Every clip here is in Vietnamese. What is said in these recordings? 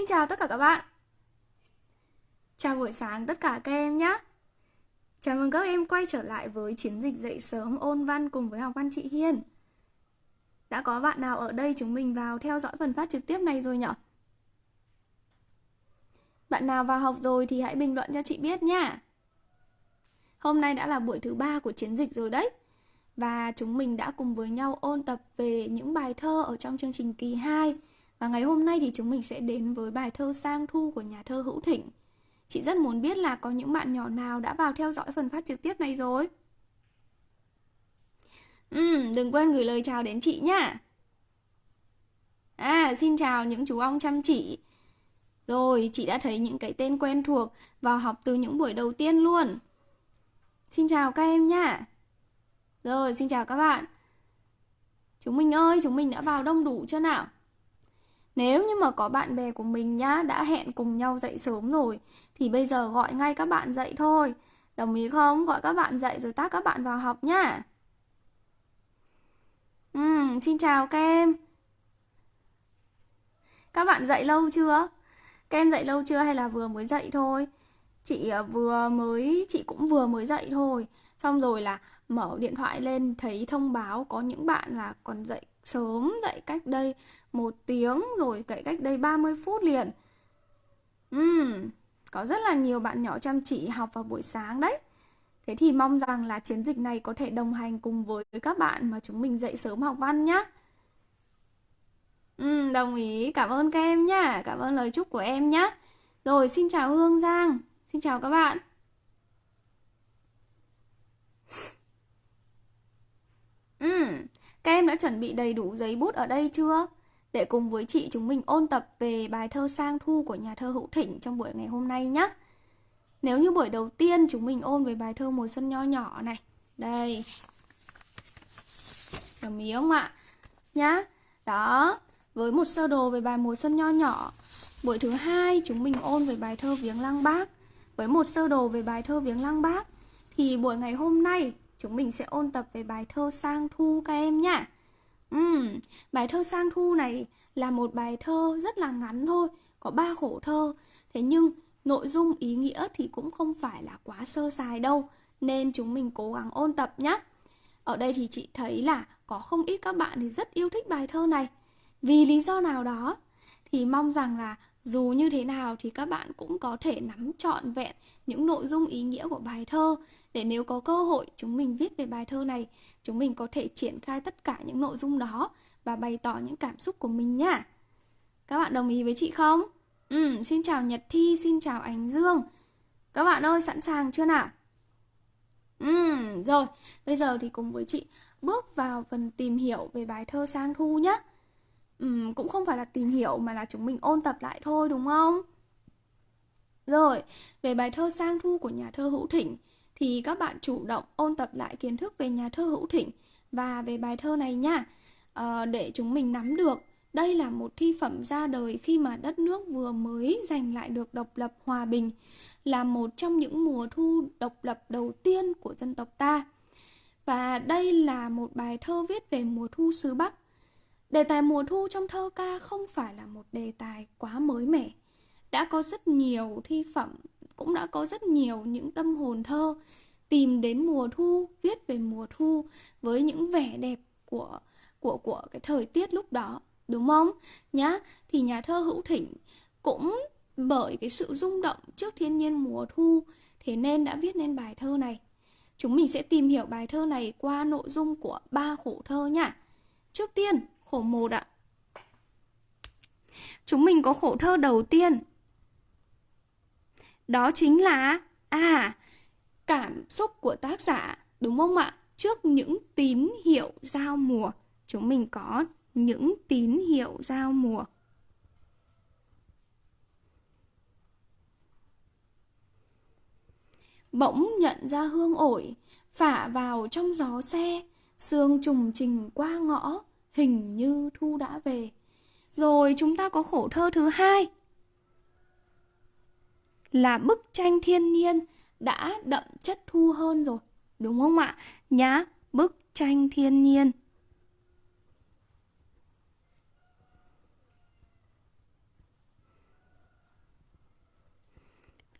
Xin chào tất cả các bạn. Chào buổi sáng tất cả các em nhé. Chào mừng các em quay trở lại với chiến dịch dậy sớm ôn văn cùng với học văn chị Hiên. Đã có bạn nào ở đây chúng mình vào theo dõi phần phát trực tiếp này rồi nhở? Bạn nào vào học rồi thì hãy bình luận cho chị biết nha Hôm nay đã là buổi thứ ba của chiến dịch rồi đấy. Và chúng mình đã cùng với nhau ôn tập về những bài thơ ở trong chương trình kỳ 2 và ngày hôm nay thì chúng mình sẽ đến với bài thơ Sang Thu của nhà thơ Hữu Thịnh. Chị rất muốn biết là có những bạn nhỏ nào đã vào theo dõi phần phát trực tiếp này rồi. Ừ, đừng quên gửi lời chào đến chị nhá. À, xin chào những chú ong chăm chỉ. Rồi, chị đã thấy những cái tên quen thuộc vào học từ những buổi đầu tiên luôn. Xin chào các em nhá. Rồi, xin chào các bạn. Chúng mình ơi, chúng mình đã vào đông đủ chưa nào? Nếu như mà có bạn bè của mình nhá đã hẹn cùng nhau dậy sớm rồi thì bây giờ gọi ngay các bạn dậy thôi. Đồng ý không? Gọi các bạn dậy rồi tác các bạn vào học nhá. Uhm, xin chào các em. Các bạn dậy lâu chưa? Các em dậy lâu chưa hay là vừa mới dậy thôi? Chị ờ, vừa mới chị cũng vừa mới dậy thôi. Xong rồi là mở điện thoại lên thấy thông báo có những bạn là còn dậy sớm dậy cách đây một tiếng rồi dậy cách đây 30 phút liền. Uhm, có rất là nhiều bạn nhỏ chăm chỉ học vào buổi sáng đấy. Thế thì mong rằng là chiến dịch này có thể đồng hành cùng với các bạn mà chúng mình dậy sớm học văn nhé. uhm, đồng ý, cảm ơn các em nhá, cảm ơn lời chúc của em nhé. Rồi, xin chào Hương Giang, xin chào các bạn. Ừ, các em đã chuẩn bị đầy đủ giấy bút ở đây chưa? Để cùng với chị chúng mình ôn tập về bài thơ Sang Thu của nhà thơ Hữu Thịnh trong buổi ngày hôm nay nhé. Nếu như buổi đầu tiên chúng mình ôn về bài thơ Mùa Xuân Nho Nhỏ này. Đây. Đồng ý không ạ? Nhá. Đó. Với một sơ đồ về bài Mùa Xuân Nho Nhỏ. Buổi thứ hai chúng mình ôn về bài thơ Viếng Lăng Bác. Với một sơ đồ về bài thơ Viếng Lăng Bác. Thì buổi ngày hôm nay chúng mình sẽ ôn tập về bài thơ Sang Thu các em nhá. Uhm, bài thơ Sang Thu này là một bài thơ rất là ngắn thôi, có ba khổ thơ. Thế nhưng nội dung ý nghĩa thì cũng không phải là quá sơ sài đâu, nên chúng mình cố gắng ôn tập nhé. Ở đây thì chị thấy là có không ít các bạn thì rất yêu thích bài thơ này. Vì lý do nào đó thì mong rằng là dù như thế nào thì các bạn cũng có thể nắm trọn vẹn những nội dung ý nghĩa của bài thơ để nếu có cơ hội chúng mình viết về bài thơ này, chúng mình có thể triển khai tất cả những nội dung đó và bày tỏ những cảm xúc của mình nhá. Các bạn đồng ý với chị không? Ừ, xin chào Nhật Thi, xin chào Ánh Dương. Các bạn ơi, sẵn sàng chưa nào? Ừ, rồi, bây giờ thì cùng với chị bước vào phần tìm hiểu về bài thơ Sang Thu nhé um, cũng không phải là tìm hiểu mà là chúng mình ôn tập lại thôi đúng không? Rồi, về bài thơ Sang Thu của nhà thơ Hữu Thịnh thì các bạn chủ động ôn tập lại kiến thức về nhà thơ Hữu Thịnh và về bài thơ này nha. À, để chúng mình nắm được đây là một thi phẩm ra đời khi mà đất nước vừa mới giành lại được độc lập hòa bình, là một trong những mùa thu độc lập đầu tiên của dân tộc ta. Và đây là một bài thơ viết về mùa thu xứ Bắc Đề tài mùa thu trong thơ ca không phải là một đề tài quá mới mẻ. Đã có rất nhiều thi phẩm, cũng đã có rất nhiều những tâm hồn thơ tìm đến mùa thu, viết về mùa thu với những vẻ đẹp của của của cái thời tiết lúc đó, đúng không? Nhá, thì nhà thơ Hữu Thỉnh cũng bởi cái sự rung động trước thiên nhiên mùa thu thế nên đã viết nên bài thơ này. Chúng mình sẽ tìm hiểu bài thơ này qua nội dung của ba khổ thơ nhá. Trước tiên, khổ một ạ. Chúng mình có khổ thơ đầu tiên. Đó chính là à cảm xúc của tác giả, đúng không ạ? Trước những tín hiệu giao mùa, chúng mình có những tín hiệu giao mùa. Bỗng nhận ra hương ổi, phả vào trong gió xe, sương trùng trình qua ngõ, hình như thu đã về. Rồi chúng ta có khổ thơ thứ hai là bức tranh thiên nhiên đã đậm chất thu hơn rồi. Đúng không ạ? Nhá, bức tranh thiên nhiên.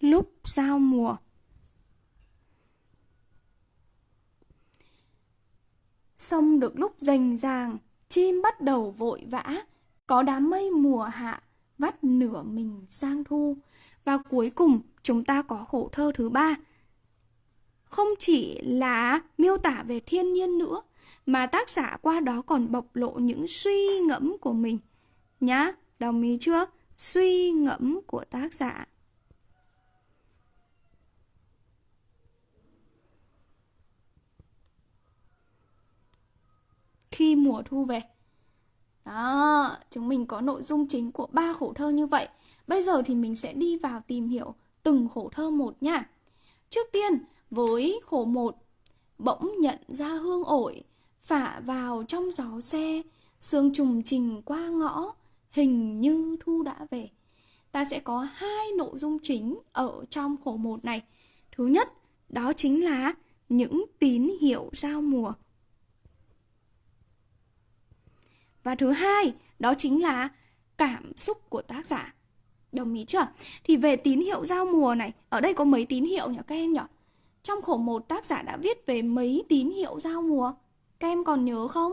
lúc giao mùa. Sông được lúc rành ràng, chim bắt đầu vội vã, có đám mây mùa hạ, vắt nửa mình sang thu. Và cuối cùng, chúng ta có khổ thơ thứ ba. Không chỉ là miêu tả về thiên nhiên nữa, mà tác giả qua đó còn bộc lộ những suy ngẫm của mình. Nhá, đồng ý chưa? Suy ngẫm của tác giả. Khi mùa thu về. Đó, chúng mình có nội dung chính của ba khổ thơ như vậy. Bây giờ thì mình sẽ đi vào tìm hiểu từng khổ thơ một nha. Trước tiên, với khổ một, bỗng nhận ra hương ổi, phả vào trong gió xe, sương trùng trình qua ngõ, hình như thu đã về. Ta sẽ có hai nội dung chính ở trong khổ một này. Thứ nhất, đó chính là những tín hiệu giao mùa. Và thứ hai, đó chính là cảm xúc của tác giả. Đồng ý chưa? Thì về tín hiệu giao mùa này, ở đây có mấy tín hiệu nhỉ các em nhỉ? Trong khổ một tác giả đã viết về mấy tín hiệu giao mùa? Các em còn nhớ không?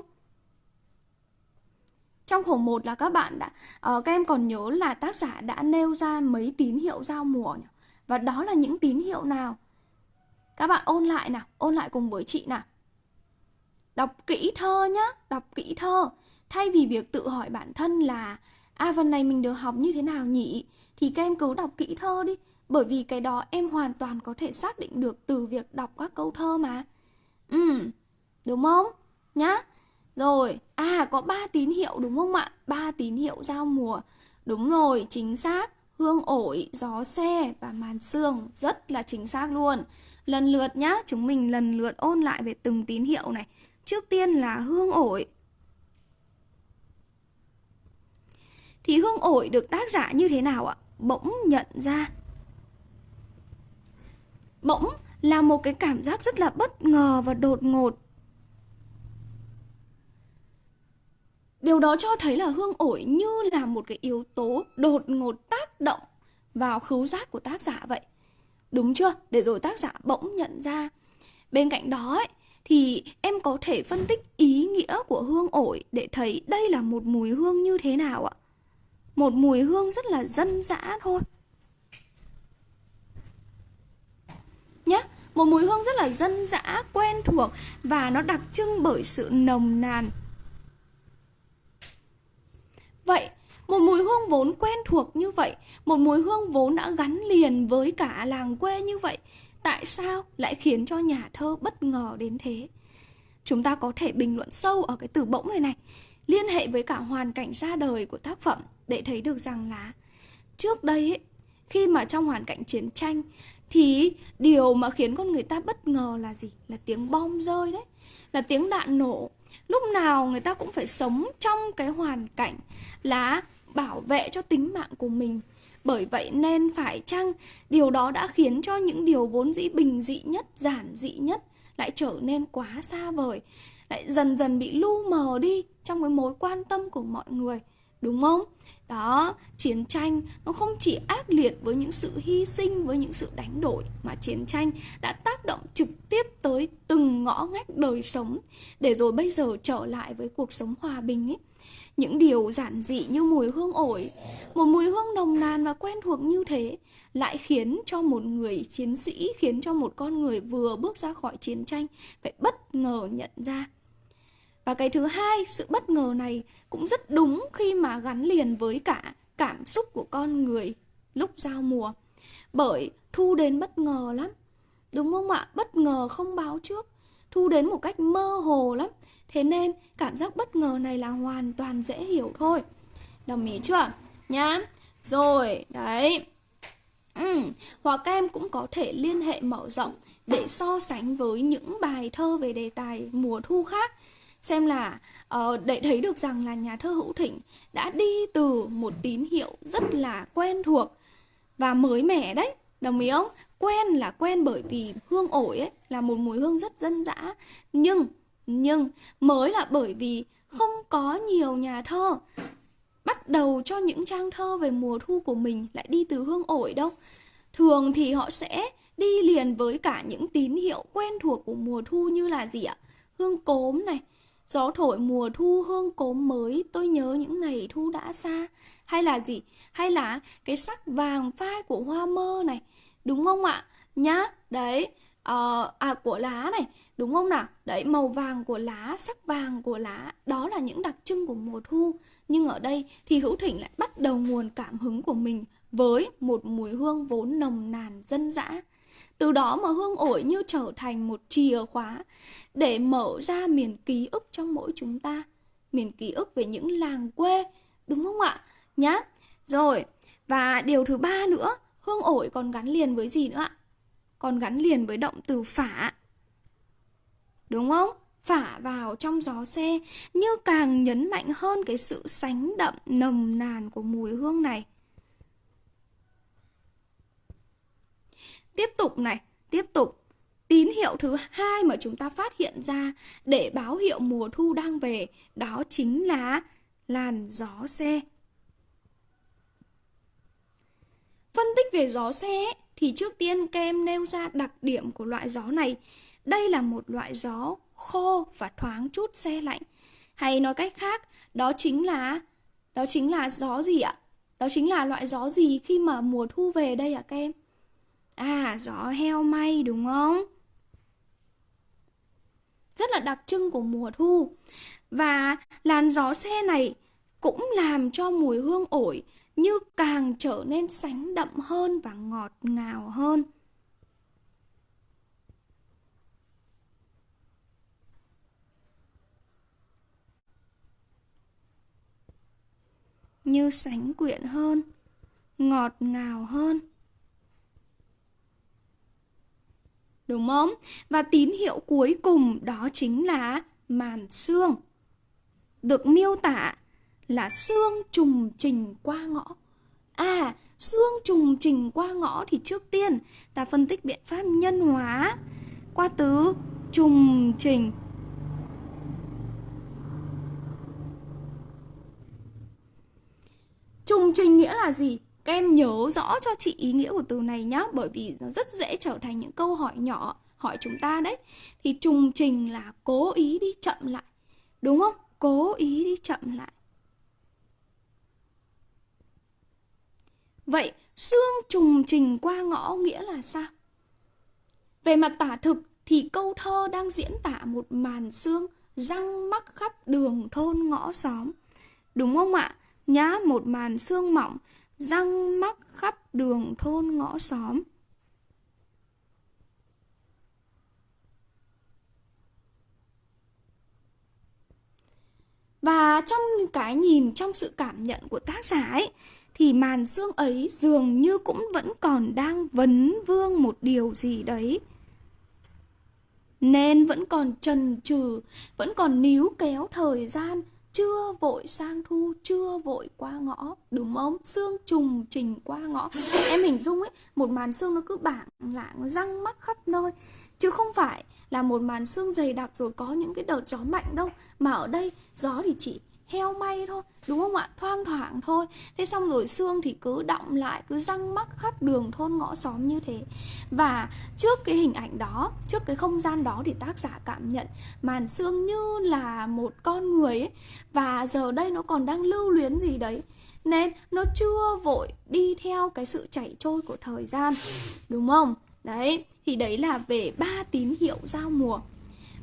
Trong khổ một là các bạn đã uh, các em còn nhớ là tác giả đã nêu ra mấy tín hiệu giao mùa nhỉ? Và đó là những tín hiệu nào? Các bạn ôn lại nào, ôn lại cùng với chị nào. Đọc kỹ thơ nhá, đọc kỹ thơ. Thay vì việc tự hỏi bản thân là À phần này mình được học như thế nào nhỉ? Thì các em cứ đọc kỹ thơ đi Bởi vì cái đó em hoàn toàn có thể xác định được từ việc đọc các câu thơ mà. Ừ, đúng không? Nhá. Rồi, à có ba tín hiệu đúng không ạ? ba tín hiệu giao mùa. Đúng rồi, chính xác. Hương ổi, gió xe và màn sương Rất là chính xác luôn. Lần lượt nhá, chúng mình lần lượt ôn lại về từng tín hiệu này. Trước tiên là hương ổi. Thì hương ổi được tác giả như thế nào ạ? Bỗng nhận ra Bỗng là một cái cảm giác rất là bất ngờ và đột ngột Điều đó cho thấy là hương ổi như là một cái yếu tố đột ngột tác động vào khứu giác của tác giả vậy. Đúng chưa? Để rồi tác giả bỗng nhận ra. Bên cạnh đó ấy, thì em có thể phân tích ý nghĩa của hương ổi để thấy đây là một mùi hương như thế nào ạ? Một mùi hương rất là dân dã thôi. Nhé một mùi hương rất là dân dã, quen thuộc và nó đặc trưng bởi sự nồng nàn. Vậy, một mùi hương vốn quen thuộc như vậy, một mùi hương vốn đã gắn liền với cả làng quê như vậy, tại sao lại khiến cho nhà thơ bất ngờ đến thế? Chúng ta có thể bình luận sâu ở cái từ bỗng này này liên hệ với cả hoàn cảnh ra đời của tác phẩm để thấy được rằng là trước đây ấy, khi mà trong hoàn cảnh chiến tranh thì điều mà khiến con người ta bất ngờ là gì? Là tiếng bom rơi đấy, là tiếng đạn nổ. Lúc nào người ta cũng phải sống trong cái hoàn cảnh là bảo vệ cho tính mạng của mình. Bởi vậy nên phải chăng điều đó đã khiến cho những điều vốn dĩ bình dị nhất, giản dị nhất lại trở nên quá xa vời, lại dần dần bị lu mờ đi trong cái mối quan tâm của mọi người. Đúng không? Đó, chiến tranh nó không chỉ ác liệt với những sự hy sinh, với những sự đánh đổi Mà chiến tranh đã tác động trực tiếp tới từng ngõ ngách đời sống Để rồi bây giờ trở lại với cuộc sống hòa bình ấy những điều giản dị như mùi hương ổi Một mùi hương nồng nàn và quen thuộc như thế Lại khiến cho một người chiến sĩ Khiến cho một con người vừa bước ra khỏi chiến tranh Phải bất ngờ nhận ra và cái thứ hai, sự bất ngờ này cũng rất đúng khi mà gắn liền với cả cảm xúc của con người lúc giao mùa. Bởi thu đến bất ngờ lắm. Đúng không ạ? Bất ngờ không báo trước. Thu đến một cách mơ hồ lắm. Thế nên cảm giác bất ngờ này là hoàn toàn dễ hiểu thôi. Đồng ý chưa? Nhá. Rồi, đấy. Ừ, hoặc các em cũng có thể liên hệ mở rộng để so sánh với những bài thơ về đề tài mùa thu khác xem là uh, để thấy được rằng là nhà thơ Hữu Thịnh đã đi từ một tín hiệu rất là quen thuộc và mới mẻ đấy đồng ý không quen là quen bởi vì hương ổi ấy là một mùi hương rất dân dã nhưng nhưng mới là bởi vì không có nhiều nhà thơ bắt đầu cho những trang thơ về mùa thu của mình lại đi từ hương ổi đâu thường thì họ sẽ đi liền với cả những tín hiệu quen thuộc của mùa thu như là gì ạ? Hương cốm này, gió thổi mùa thu hương cốm mới, tôi nhớ những ngày thu đã xa. Hay là gì? Hay là cái sắc vàng phai của hoa mơ này, đúng không ạ? Nhá, đấy, uh, à của lá này đúng không nào? Đấy màu vàng của lá sắc vàng của lá đó là những đặc trưng của mùa thu. Nhưng ở đây thì hữu thỉnh lại bắt đầu nguồn cảm hứng của mình với một mùi hương vốn nồng nàn dân dã. Từ đó mà hương ổi như trở thành một chìa khóa để mở ra miền ký ức trong mỗi chúng ta. Miền ký ức về những làng quê đúng không ạ? Nhá rồi và điều thứ ba nữa hương ổi còn gắn liền với gì nữa ạ? Còn gắn liền với động từ phả. Đúng không? Phả vào trong gió xe như càng nhấn mạnh hơn cái sự sánh đậm nồng nàn của mùi hương này. Tiếp tục này, tiếp tục. Tín hiệu thứ hai mà chúng ta phát hiện ra để báo hiệu mùa thu đang về đó chính là làn gió xe. Phân tích về gió xe thì trước tiên kem nêu ra đặc điểm của loại gió này. Đây là một loại gió khô và thoáng chút xe lạnh. Hay nói cách khác, đó chính là đó chính là gió gì ạ? Đó chính là loại gió gì khi mà mùa thu về đây ạ các kem? À, gió heo may đúng không? Rất là đặc trưng của mùa thu. Và làn gió xe này cũng làm cho mùi hương ổi như càng trở nên sánh đậm hơn và ngọt ngào hơn. Như sánh quyện hơn, ngọt ngào hơn. Đúng không? Và tín hiệu cuối cùng đó chính là màn xương. Được miêu tả là xương trùng trình qua ngõ. À, xương trùng trình qua ngõ thì trước tiên ta phân tích biện pháp nhân hóa qua từ trùng trình. Trùng trình nghĩa là gì? Các em nhớ rõ cho chị ý nghĩa của từ này nhé Bởi vì nó rất dễ trở thành những câu hỏi nhỏ hỏi chúng ta đấy Thì trùng trình là cố ý đi chậm lại Đúng không? Cố ý đi chậm lại Vậy xương trùng trình qua ngõ nghĩa là sao? Về mặt tả thực thì câu thơ đang diễn tả một màn xương răng mắc khắp đường thôn ngõ xóm. Đúng không ạ? Nhá, một màn xương mỏng răng mắc khắp đường thôn ngõ xóm. Và trong cái nhìn, trong sự cảm nhận của tác giả ấy, thì màn xương ấy dường như cũng vẫn còn đang vấn vương một điều gì đấy. Nên vẫn còn trần trừ, vẫn còn níu kéo thời gian, chưa vội sang thu, chưa vội qua ngõ, đúng không? Xương trùng trình qua ngõ. Em hình dung ấy, một màn xương nó cứ bảng lạng, răng mắc khắp nơi. Chứ không phải là một màn xương dày đặc rồi có những cái đợt gió mạnh đâu. Mà ở đây gió thì chỉ heo may thôi, đúng không ạ? Thoang thoảng thôi. Thế xong rồi xương thì cứ động lại, cứ răng mắc khắp đường thôn ngõ xóm như thế. Và trước cái hình ảnh đó, trước cái không gian đó thì tác giả cảm nhận màn xương như là một con người ấy. Và giờ đây nó còn đang lưu luyến gì đấy. Nên nó chưa vội đi theo cái sự chảy trôi của thời gian, đúng không? Đấy, thì đấy là về ba tín hiệu giao mùa.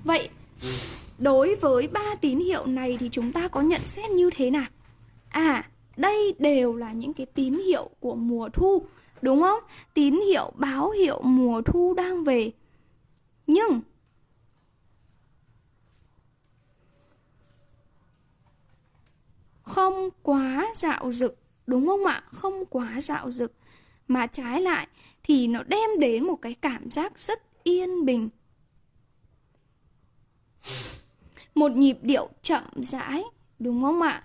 Vậy Đối với ba tín hiệu này thì chúng ta có nhận xét như thế nào? À, đây đều là những cái tín hiệu của mùa thu, đúng không? Tín hiệu báo hiệu mùa thu đang về. Nhưng không quá dạo dực, đúng không ạ? Không quá dạo dực mà trái lại thì nó đem đến một cái cảm giác rất yên bình một nhịp điệu chậm rãi, đúng không ạ?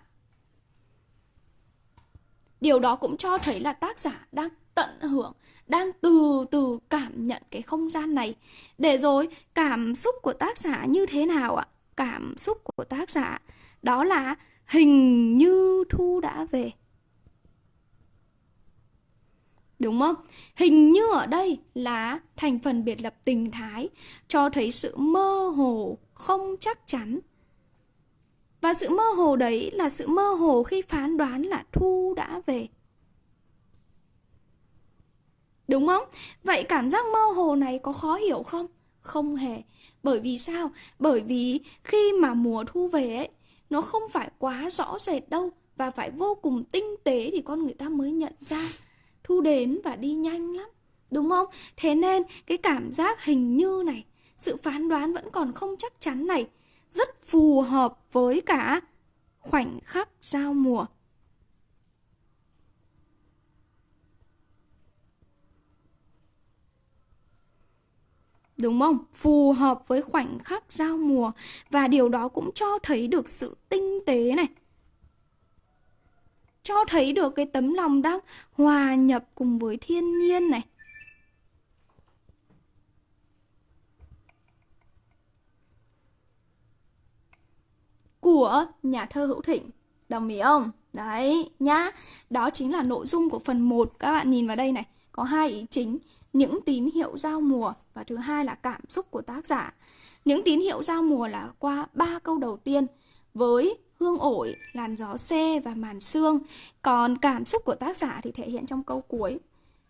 Điều đó cũng cho thấy là tác giả đang tận hưởng, đang từ từ cảm nhận cái không gian này. Để rồi cảm xúc của tác giả như thế nào ạ? Cảm xúc của tác giả đó là hình như thu đã về. Đúng không? Hình như ở đây là thành phần biệt lập tình thái cho thấy sự mơ hồ, không chắc chắn. Và sự mơ hồ đấy là sự mơ hồ khi phán đoán là Thu đã về. Đúng không? Vậy cảm giác mơ hồ này có khó hiểu không? Không hề. Bởi vì sao? Bởi vì khi mà mùa thu về ấy, nó không phải quá rõ rệt đâu và phải vô cùng tinh tế thì con người ta mới nhận ra. Thu đến và đi nhanh lắm. Đúng không? Thế nên cái cảm giác hình như này, sự phán đoán vẫn còn không chắc chắn này rất phù hợp với cả khoảnh khắc giao mùa. Đúng không? Phù hợp với khoảnh khắc giao mùa và điều đó cũng cho thấy được sự tinh tế này. Cho thấy được cái tấm lòng đang hòa nhập cùng với thiên nhiên này. Của nhà thơ Hữu Thịnh. Đồng ý không? Đấy, nhá. Đó chính là nội dung của phần 1. Các bạn nhìn vào đây này. Có hai ý chính những tín hiệu giao mùa và thứ hai là cảm xúc của tác giả. Những tín hiệu giao mùa là qua ba câu đầu tiên với hương ổi, làn gió xe và màn sương. Còn cảm xúc của tác giả thì thể hiện trong câu cuối.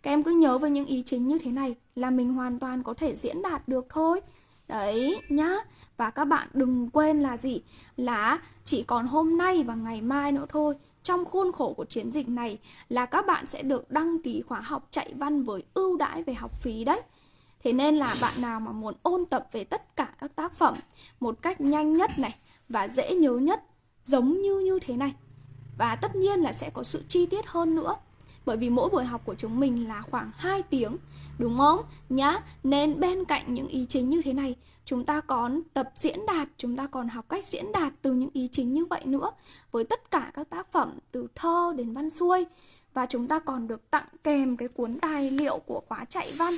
Các em cứ nhớ với những ý chính như thế này là mình hoàn toàn có thể diễn đạt được thôi. Đấy nhá. Và các bạn đừng quên là gì? Là chỉ còn hôm nay và ngày mai nữa thôi trong khuôn khổ của chiến dịch này là các bạn sẽ được đăng ký khóa học chạy văn với ưu đãi về học phí đấy. Thế nên là bạn nào mà muốn ôn tập về tất cả các tác phẩm một cách nhanh nhất này và dễ nhớ nhất giống như như thế này. Và tất nhiên là sẽ có sự chi tiết hơn nữa. Bởi vì mỗi buổi học của chúng mình là khoảng 2 tiếng, đúng không? Nhá, nên bên cạnh những ý chính như thế này, chúng ta còn tập diễn đạt, chúng ta còn học cách diễn đạt từ những ý chính như vậy nữa với tất cả các tác phẩm từ thơ đến văn xuôi và chúng ta còn được tặng kèm cái cuốn tài liệu của khóa chạy văn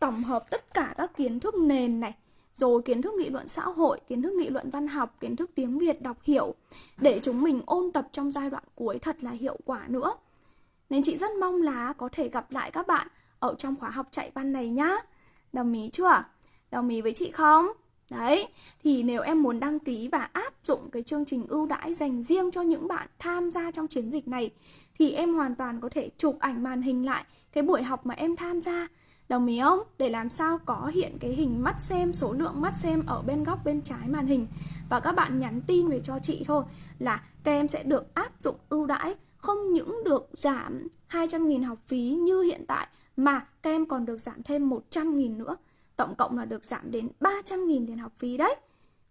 tổng hợp tất cả các kiến thức nền này rồi kiến thức nghị luận xã hội, kiến thức nghị luận văn học, kiến thức tiếng Việt đọc hiểu để chúng mình ôn tập trong giai đoạn cuối thật là hiệu quả nữa. Nên chị rất mong là có thể gặp lại các bạn ở trong khóa học chạy văn này nhá. Đồng ý chưa? Đồng ý với chị không? Đấy, thì nếu em muốn đăng ký và áp dụng cái chương trình ưu đãi dành riêng cho những bạn tham gia trong chiến dịch này thì em hoàn toàn có thể chụp ảnh màn hình lại cái buổi học mà em tham gia. Đồng ý không? Để làm sao có hiện cái hình mắt xem, số lượng mắt xem ở bên góc bên trái màn hình. Và các bạn nhắn tin về cho chị thôi là các em sẽ được áp dụng ưu đãi không những được giảm 200.000 học phí như hiện tại mà các em còn được giảm thêm 100.000 nữa. Tổng cộng là được giảm đến 300.000 tiền học phí đấy.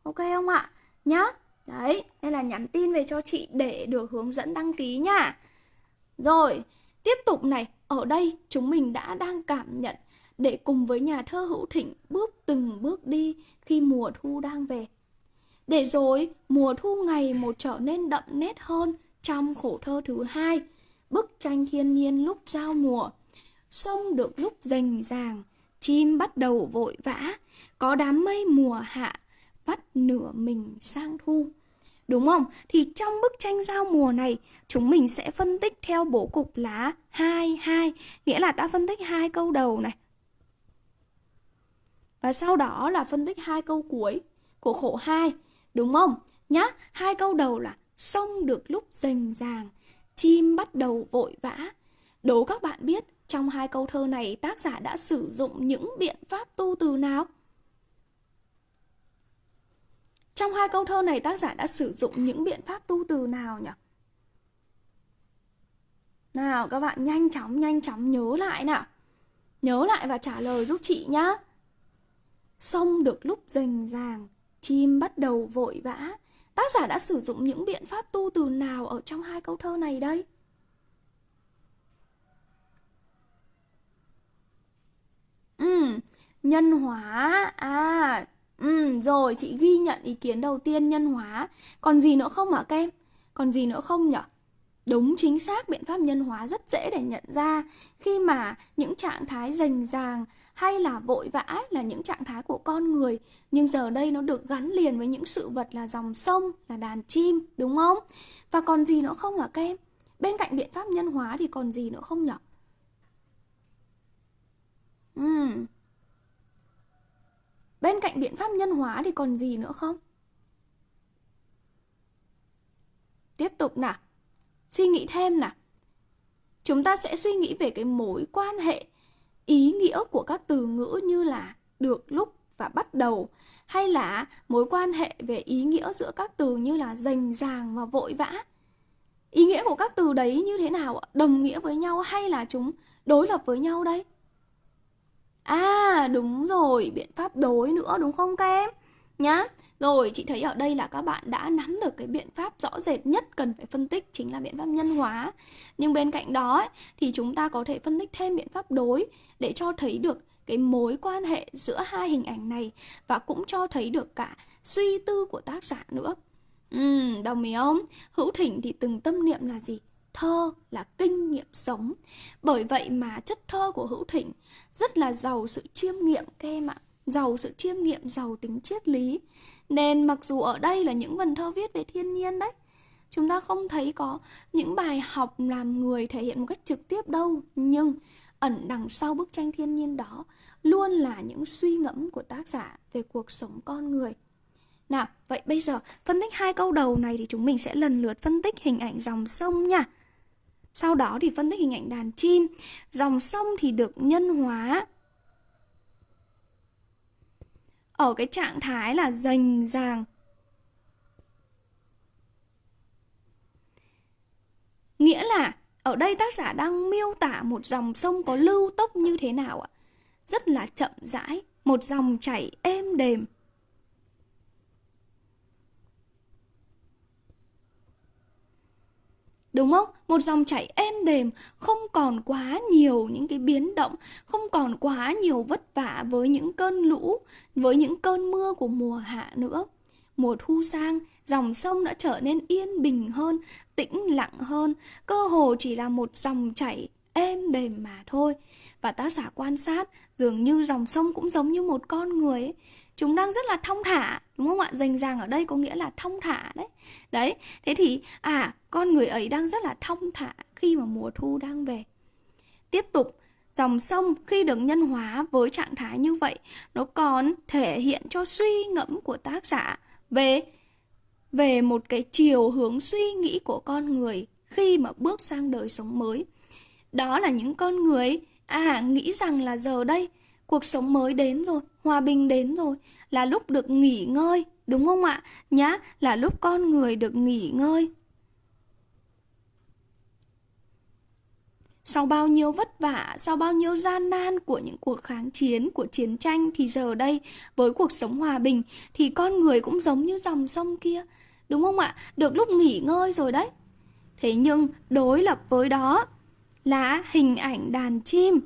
Ok không ạ? Nhá. Đấy nên là nhắn tin về cho chị để được hướng dẫn đăng ký nha. Rồi tiếp tục này. Ở đây chúng mình đã đang cảm nhận để cùng với nhà thơ hữu thịnh bước từng bước đi khi mùa thu đang về để rồi mùa thu ngày một trở nên đậm nét hơn trong khổ thơ thứ hai bức tranh thiên nhiên lúc giao mùa sông được lúc rành ràng chim bắt đầu vội vã, có đám mây mùa hạ, vắt nửa mình sang thu. Đúng không? Thì trong bức tranh giao mùa này, chúng mình sẽ phân tích theo bố cục lá 2 2, nghĩa là ta phân tích hai câu đầu này. Và sau đó là phân tích hai câu cuối của khổ 2, đúng không? Nhá, hai câu đầu là sông được lúc rành ràng, chim bắt đầu vội vã. Đố các bạn biết trong hai câu thơ này tác giả đã sử dụng những biện pháp tu từ nào? Trong hai câu thơ này tác giả đã sử dụng những biện pháp tu từ nào nhỉ? Nào các bạn nhanh chóng nhanh chóng nhớ lại nào. Nhớ lại và trả lời giúp chị nhá xong được lúc rành ràng, chim bắt đầu vội vã. Tác giả đã sử dụng những biện pháp tu từ nào ở trong hai câu thơ này đây? Ừ, nhân hóa. À, ừ, rồi chị ghi nhận ý kiến đầu tiên nhân hóa. Còn gì nữa không hả các em? Còn gì nữa không nhở Đúng chính xác biện pháp nhân hóa rất dễ để nhận ra khi mà những trạng thái rành ràng hay là vội vã là những trạng thái của con người nhưng giờ đây nó được gắn liền với những sự vật là dòng sông, là đàn chim, đúng không? Và còn gì nữa không hả các em? Bên cạnh biện pháp nhân hóa thì còn gì nữa không nhỉ? Uhm. Bên cạnh biện pháp nhân hóa thì còn gì nữa không? Tiếp tục nào. Suy nghĩ thêm nào. Chúng ta sẽ suy nghĩ về cái mối quan hệ ý nghĩa của các từ ngữ như là được lúc và bắt đầu hay là mối quan hệ về ý nghĩa giữa các từ như là rành ràng và vội vã. Ý nghĩa của các từ đấy như thế nào? Đồng nghĩa với nhau hay là chúng đối lập với nhau đây? À đúng rồi, biện pháp đối nữa đúng không các em? Nhá. Rồi chị thấy ở đây là các bạn đã nắm được cái biện pháp rõ rệt nhất cần phải phân tích chính là biện pháp nhân hóa. Nhưng bên cạnh đó ấy, thì chúng ta có thể phân tích thêm biện pháp đối để cho thấy được cái mối quan hệ giữa hai hình ảnh này và cũng cho thấy được cả suy tư của tác giả nữa. Ừ, đồng ý không? Hữu Thỉnh thì từng tâm niệm là gì? Thơ là kinh nghiệm sống. Bởi vậy mà chất thơ của Hữu Thỉnh rất là giàu sự chiêm nghiệm các em ạ. Giàu sự chiêm nghiệm, giàu tính triết lý. Nên mặc dù ở đây là những vần thơ viết về thiên nhiên đấy, chúng ta không thấy có những bài học làm người thể hiện một cách trực tiếp đâu. Nhưng ẩn đằng sau bức tranh thiên nhiên đó luôn là những suy ngẫm của tác giả về cuộc sống con người. Nào, vậy bây giờ phân tích hai câu đầu này thì chúng mình sẽ lần lượt phân tích hình ảnh dòng sông nha. Sau đó thì phân tích hình ảnh đàn chim. Dòng sông thì được nhân hóa ở cái trạng thái là rành ràng. Nghĩa là ở đây tác giả đang miêu tả một dòng sông có lưu tốc như thế nào ạ? Rất là chậm rãi, một dòng chảy êm đềm. Đúng không? Một dòng chảy êm đềm, không còn quá nhiều những cái biến động, không còn quá nhiều vất vả với những cơn lũ, với những cơn mưa của mùa hạ nữa. Mùa thu sang, dòng sông đã trở nên yên bình hơn, tĩnh lặng hơn, cơ hồ chỉ là một dòng chảy êm đềm mà thôi. Và tác giả quan sát, dường như dòng sông cũng giống như một con người ấy. Chúng đang rất là thong thả, đúng không ạ? Rành ràng ở đây có nghĩa là thong thả đấy. Đấy, thế thì à, con người ấy đang rất là thong thả khi mà mùa thu đang về. Tiếp tục, dòng sông khi được nhân hóa với trạng thái như vậy, nó còn thể hiện cho suy ngẫm của tác giả về về một cái chiều hướng suy nghĩ của con người khi mà bước sang đời sống mới. Đó là những con người à nghĩ rằng là giờ đây cuộc sống mới đến rồi, hòa bình đến rồi, là lúc được nghỉ ngơi, đúng không ạ? Nhá, là lúc con người được nghỉ ngơi. Sau bao nhiêu vất vả, sau bao nhiêu gian nan của những cuộc kháng chiến, của chiến tranh thì giờ đây với cuộc sống hòa bình thì con người cũng giống như dòng sông kia, đúng không ạ? Được lúc nghỉ ngơi rồi đấy. Thế nhưng đối lập với đó là hình ảnh đàn chim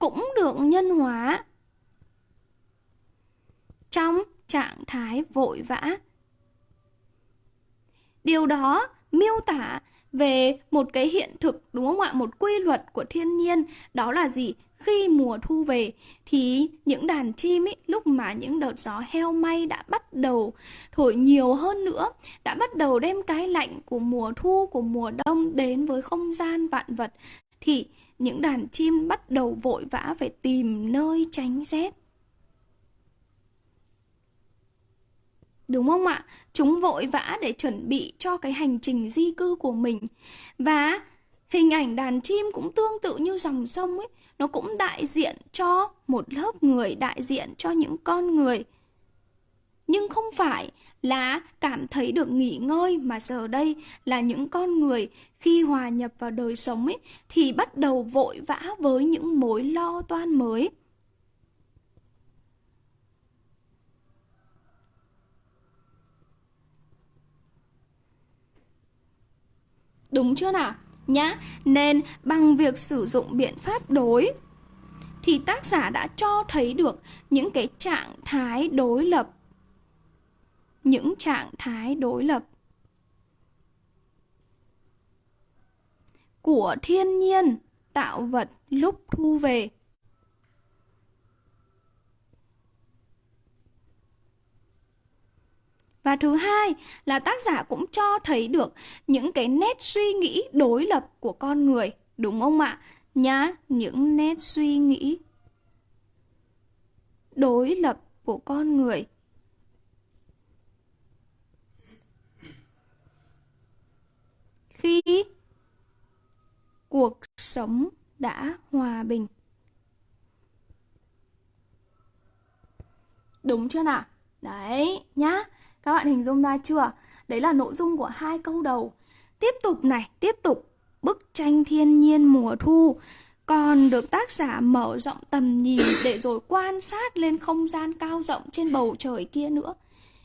cũng được nhân hóa trong trạng thái vội vã. Điều đó miêu tả về một cái hiện thực đúng không ạ? Một quy luật của thiên nhiên đó là gì? Khi mùa thu về thì những đàn chim ấy lúc mà những đợt gió heo may đã bắt đầu thổi nhiều hơn nữa, đã bắt đầu đem cái lạnh của mùa thu của mùa đông đến với không gian vạn vật thì những đàn chim bắt đầu vội vã phải tìm nơi tránh rét. Đúng không ạ? Chúng vội vã để chuẩn bị cho cái hành trình di cư của mình. Và hình ảnh đàn chim cũng tương tự như dòng sông ấy, nó cũng đại diện cho một lớp người, đại diện cho những con người. Nhưng không phải là cảm thấy được nghỉ ngơi mà giờ đây là những con người khi hòa nhập vào đời sống ấy thì bắt đầu vội vã với những mối lo toan mới. Đúng chưa nào? Nhá, nên bằng việc sử dụng biện pháp đối thì tác giả đã cho thấy được những cái trạng thái đối lập những trạng thái đối lập. Của thiên nhiên tạo vật lúc thu về. Và thứ hai là tác giả cũng cho thấy được những cái nét suy nghĩ đối lập của con người, đúng không ạ? nhá những nét suy nghĩ đối lập của con người. Khi cuộc sống đã hòa bình. Đúng chưa nào? Đấy nhá, các bạn hình dung ra chưa? Đấy là nội dung của hai câu đầu. Tiếp tục này, tiếp tục. Bức tranh thiên nhiên mùa thu còn được tác giả mở rộng tầm nhìn để rồi quan sát lên không gian cao rộng trên bầu trời kia nữa.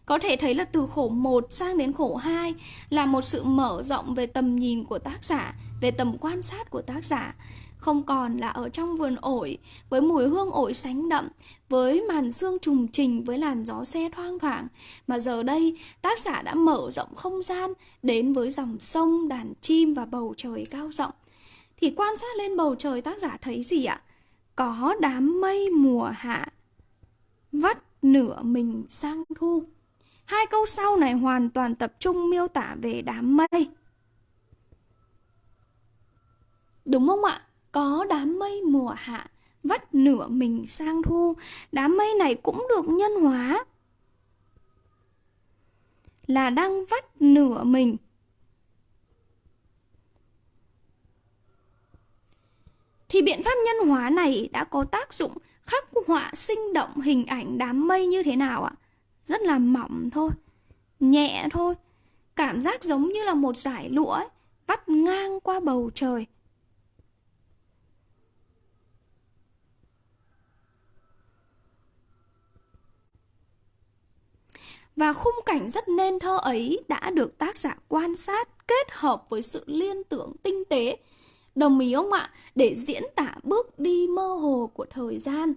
Có thể thấy là từ khổ 1 sang đến khổ 2 là một sự mở rộng về tầm nhìn của tác giả, về tầm quan sát của tác giả. Không còn là ở trong vườn ổi, với mùi hương ổi sánh đậm, với màn sương trùng trình, với làn gió xe thoang thoảng. Mà giờ đây, tác giả đã mở rộng không gian đến với dòng sông, đàn chim và bầu trời cao rộng. Thì quan sát lên bầu trời tác giả thấy gì ạ? Có đám mây mùa hạ vắt nửa mình sang thu. Hai câu sau này hoàn toàn tập trung miêu tả về đám mây. Đúng không ạ? Có đám mây mùa hạ, vắt nửa mình sang thu. Đám mây này cũng được nhân hóa. Là đang vắt nửa mình thì biện pháp nhân hóa này đã có tác dụng khắc họa, sinh động hình ảnh đám mây như thế nào ạ? Rất là mỏng thôi, nhẹ thôi, cảm giác giống như là một dải lụa ấy, vắt ngang qua bầu trời. Và khung cảnh rất nên thơ ấy đã được tác giả quan sát kết hợp với sự liên tưởng tinh tế Đồng ý không ạ? Để diễn tả bước đi mơ hồ của thời gian.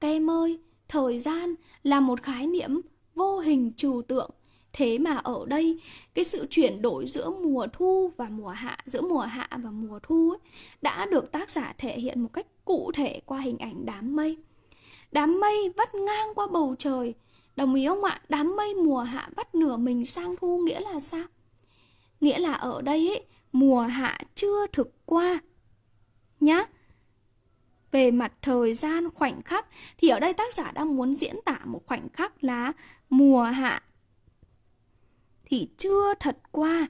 Các em ơi, thời gian là một khái niệm vô hình trừu tượng. Thế mà ở đây, cái sự chuyển đổi giữa mùa thu và mùa hạ, giữa mùa hạ và mùa thu ấy, đã được tác giả thể hiện một cách cụ thể qua hình ảnh đám mây. Đám mây vắt ngang qua bầu trời. Đồng ý không ạ? Đám mây mùa hạ vắt nửa mình sang thu nghĩa là sao? Nghĩa là ở đây ấy, mùa hạ chưa thực qua nhá về mặt thời gian khoảnh khắc thì ở đây tác giả đang muốn diễn tả một khoảnh khắc là mùa hạ. Thì chưa thật qua.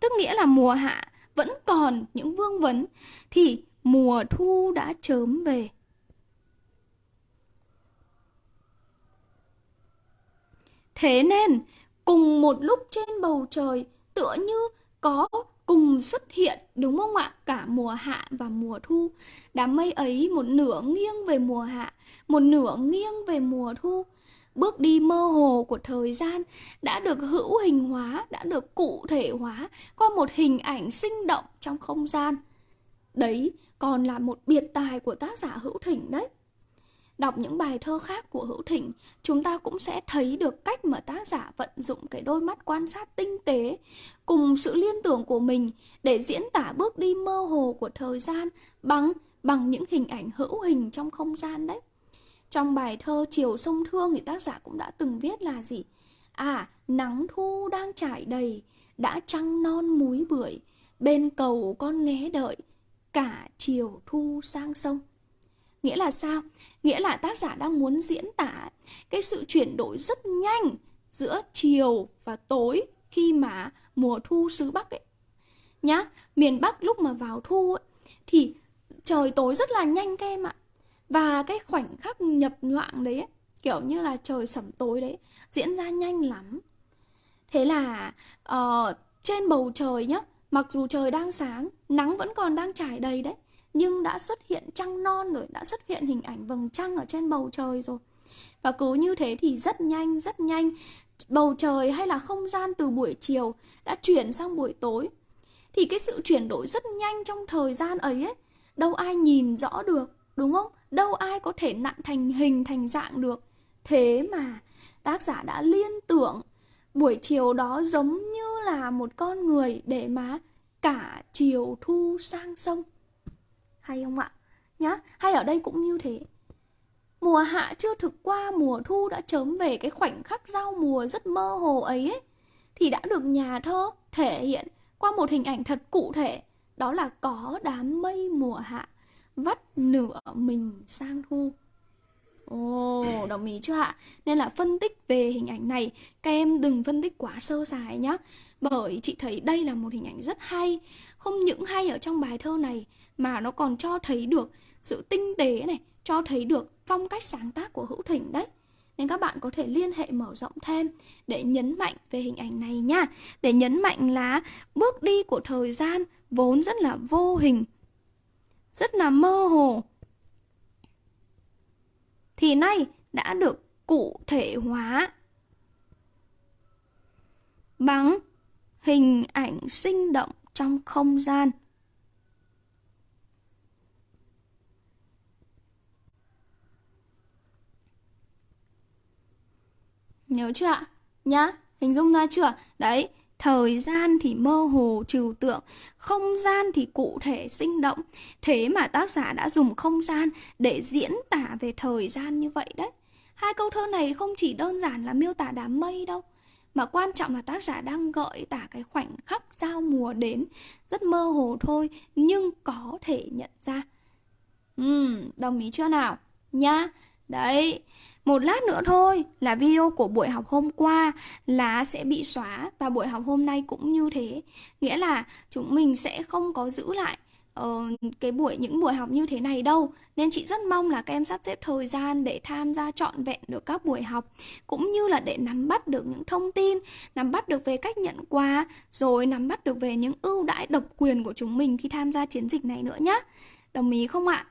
Tức nghĩa là mùa hạ vẫn còn những vương vấn, thì mùa thu đã chớm về. Thế nên, cùng một lúc trên bầu trời, tựa như có cùng xuất hiện, đúng không ạ? Cả mùa hạ và mùa thu. Đám mây ấy, một nửa nghiêng về mùa hạ, một nửa nghiêng về mùa thu. Bước đi mơ hồ của thời gian đã được hữu hình hóa, đã được cụ thể hóa qua một hình ảnh sinh động trong không gian. Đấy còn là một biệt tài của tác giả hữu thỉnh đấy. Đọc những bài thơ khác của Hữu Thỉnh, chúng ta cũng sẽ thấy được cách mà tác giả vận dụng cái đôi mắt quan sát tinh tế cùng sự liên tưởng của mình để diễn tả bước đi mơ hồ của thời gian bằng bằng những hình ảnh hữu hình trong không gian đấy. Trong bài thơ Chiều sông Thương thì tác giả cũng đã từng viết là gì? À, nắng thu đang trải đầy, đã trăng non múi bưởi, bên cầu con nghé đợi, cả chiều thu sang sông. Nghĩa là sao? Nghĩa là tác giả đang muốn diễn tả cái sự chuyển đổi rất nhanh giữa chiều và tối khi mà mùa thu xứ Bắc ấy. Nhá, miền Bắc lúc mà vào thu ấy, thì trời tối rất là nhanh các em ạ. Và cái khoảnh khắc nhập nhoạng đấy ấy, kiểu như là trời sẩm tối đấy diễn ra nhanh lắm. Thế là uh, trên bầu trời nhá, mặc dù trời đang sáng, nắng vẫn còn đang trải đầy đấy nhưng đã xuất hiện trăng non rồi, đã xuất hiện hình ảnh vầng trăng ở trên bầu trời rồi. Và cứ như thế thì rất nhanh, rất nhanh, bầu trời hay là không gian từ buổi chiều đã chuyển sang buổi tối. Thì cái sự chuyển đổi rất nhanh trong thời gian ấy ấy, đâu ai nhìn rõ được, đúng không? Đâu ai có thể nặn thành hình, thành dạng được. Thế mà tác giả đã liên tưởng buổi chiều đó giống như là một con người để mà cả chiều thu sang sông hay không ạ? Nhá, hay ở đây cũng như thế. Mùa hạ chưa thực qua, mùa thu đã chớm về cái khoảnh khắc giao mùa rất mơ hồ ấy, ấy thì đã được nhà thơ thể hiện qua một hình ảnh thật cụ thể, đó là có đám mây mùa hạ vắt nửa mình sang thu. Ồ, oh, đồng ý chưa ạ? Nên là phân tích về hình ảnh này, các em đừng phân tích quá sơ sài nhé. Bởi chị thấy đây là một hình ảnh rất hay. Không những hay ở trong bài thơ này, mà nó còn cho thấy được sự tinh tế này, cho thấy được phong cách sáng tác của Hữu thịnh đấy. Nên các bạn có thể liên hệ mở rộng thêm để nhấn mạnh về hình ảnh này nha. Để nhấn mạnh là bước đi của thời gian vốn rất là vô hình, rất là mơ hồ. Thì nay đã được cụ thể hóa bằng hình ảnh sinh động trong không gian. Nhớ chưa ạ? Nhá, hình dung ra chưa? Đấy, thời gian thì mơ hồ trừu tượng, không gian thì cụ thể sinh động. Thế mà tác giả đã dùng không gian để diễn tả về thời gian như vậy đấy. Hai câu thơ này không chỉ đơn giản là miêu tả đám mây đâu, mà quan trọng là tác giả đang gợi tả cái khoảnh khắc giao mùa đến rất mơ hồ thôi nhưng có thể nhận ra. Ừ, đồng ý chưa nào? Nhá. Đấy, một lát nữa thôi là video của buổi học hôm qua là sẽ bị xóa và buổi học hôm nay cũng như thế. Nghĩa là chúng mình sẽ không có giữ lại uh, cái buổi những buổi học như thế này đâu. Nên chị rất mong là các em sắp xếp thời gian để tham gia trọn vẹn được các buổi học cũng như là để nắm bắt được những thông tin, nắm bắt được về cách nhận quà rồi nắm bắt được về những ưu đãi độc quyền của chúng mình khi tham gia chiến dịch này nữa nhé. Đồng ý không ạ?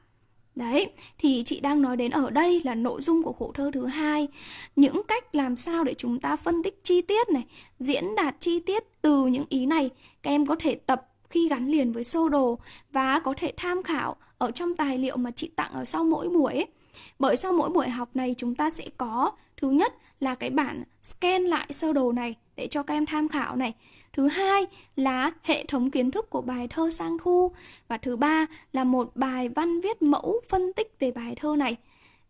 Đấy, thì chị đang nói đến ở đây là nội dung của khổ thơ thứ hai Những cách làm sao để chúng ta phân tích chi tiết này Diễn đạt chi tiết từ những ý này Các em có thể tập khi gắn liền với sơ đồ Và có thể tham khảo ở trong tài liệu mà chị tặng ở sau mỗi buổi ấy. Bởi sau mỗi buổi học này chúng ta sẽ có Thứ nhất là cái bản scan lại sơ đồ này để cho các em tham khảo này Thứ hai là hệ thống kiến thức của bài thơ sang thu. Và thứ ba là một bài văn viết mẫu phân tích về bài thơ này.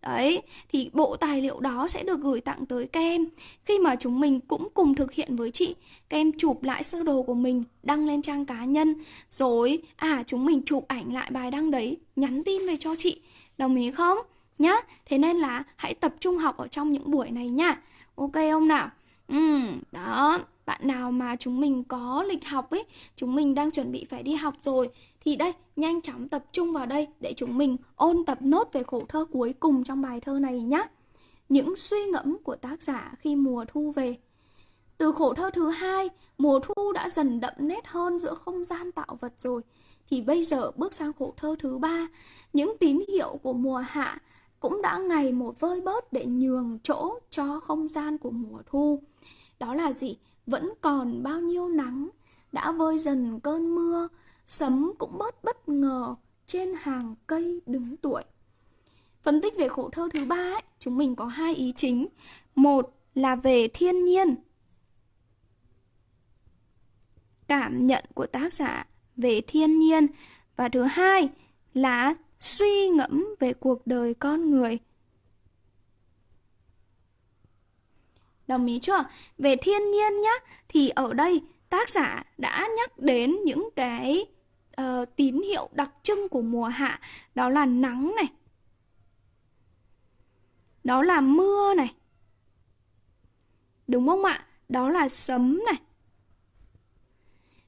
Đấy, thì bộ tài liệu đó sẽ được gửi tặng tới các em Khi mà chúng mình cũng cùng thực hiện với chị Các em chụp lại sơ đồ của mình, đăng lên trang cá nhân. Rồi, à chúng mình chụp ảnh lại bài đăng đấy, nhắn tin về cho chị. Đồng ý không? Nhá, thế nên là hãy tập trung học ở trong những buổi này nha. Ok không nào? Ừ, đó bạn nào mà chúng mình có lịch học ấy, chúng mình đang chuẩn bị phải đi học rồi, thì đây, nhanh chóng tập trung vào đây để chúng mình ôn tập nốt về khổ thơ cuối cùng trong bài thơ này nhé những suy ngẫm của tác giả khi mùa thu về. Từ khổ thơ thứ hai, mùa thu đã dần đậm nét hơn giữa không gian tạo vật rồi. Thì bây giờ bước sang khổ thơ thứ ba, những tín hiệu của mùa hạ cũng đã ngày một vơi bớt để nhường chỗ cho không gian của mùa thu. Đó là gì? Vẫn còn bao nhiêu nắng. Đã vơi dần cơn mưa sấm cũng bớt bất ngờ trên hàng cây đứng tuổi. Phân tích về khổ thơ thứ ba ấy, chúng mình có hai ý chính. Một là về thiên nhiên. Cảm nhận của tác giả về thiên nhiên. Và thứ hai là suy ngẫm về cuộc đời con người. Đồng ý chưa? Về thiên nhiên nhá, thì ở đây tác giả đã nhắc đến những cái uh, tín hiệu đặc trưng của mùa hạ. Đó là nắng này. Đó là mưa này. Đúng không ạ? Đó là sấm này.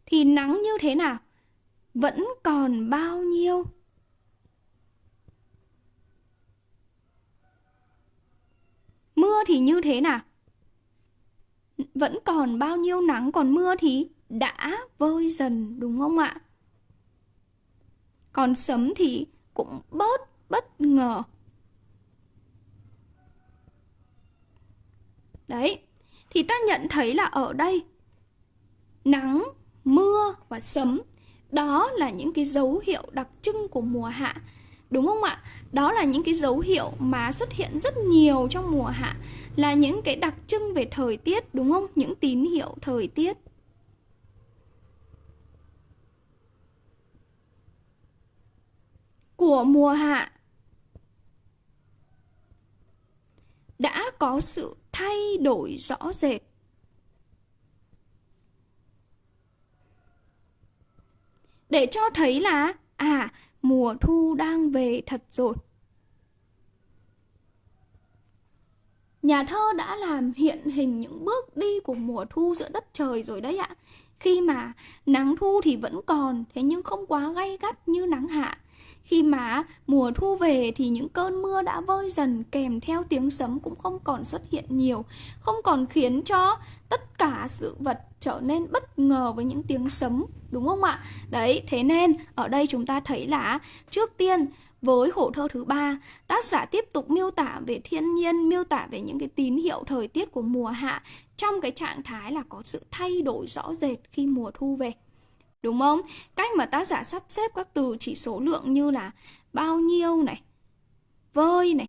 Thì nắng như thế nào? Vẫn còn bao nhiêu? Mưa thì như thế nào? Vẫn còn bao nhiêu nắng còn mưa thì đã vơi dần đúng không ạ? Còn sấm thì cũng bớt bất ngờ. Đấy, thì ta nhận thấy là ở đây nắng, mưa và sấm đó là những cái dấu hiệu đặc trưng của mùa hạ. Đúng không ạ? Đó là những cái dấu hiệu mà xuất hiện rất nhiều trong mùa hạ, là những cái đặc trưng về thời tiết, đúng không? Những tín hiệu thời tiết. Của mùa hạ đã có sự thay đổi rõ rệt. để cho thấy là à mùa thu đang về thật rồi. Nhà thơ đã làm hiện hình những bước đi của mùa thu giữa đất trời rồi đấy ạ. Khi mà nắng thu thì vẫn còn, thế nhưng không quá gay gắt như nắng hạ. Khi mà mùa thu về thì những cơn mưa đã vơi dần kèm theo tiếng sấm cũng không còn xuất hiện nhiều, không còn khiến cho tất cả sự vật trở nên bất ngờ với những tiếng sấm, đúng không ạ? Đấy, thế nên ở đây chúng ta thấy là trước tiên với khổ thơ thứ ba, tác giả tiếp tục miêu tả về thiên nhiên, miêu tả về những cái tín hiệu thời tiết của mùa hạ trong cái trạng thái là có sự thay đổi rõ rệt khi mùa thu về. Đúng không? Cách mà tác giả sắp xếp các từ chỉ số lượng như là bao nhiêu này, vơi này,